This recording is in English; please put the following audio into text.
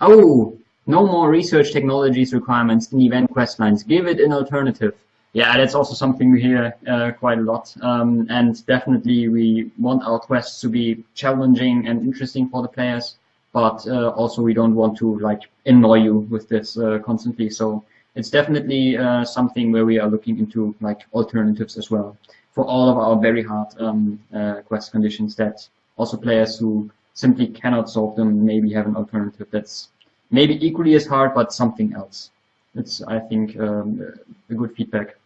Oh, no more research technologies requirements in event quest lines. Give it an alternative. Yeah, that's also something we hear uh, quite a lot. Um, and definitely we want our quests to be challenging and interesting for the players, but uh, also we don't want to like annoy you with this uh, constantly. So it's definitely uh, something where we are looking into like alternatives as well for all of our very hard um, uh, quest conditions that also players who simply cannot solve them maybe have an alternative that's maybe equally as hard, but something else. It's, I think, um, a good feedback.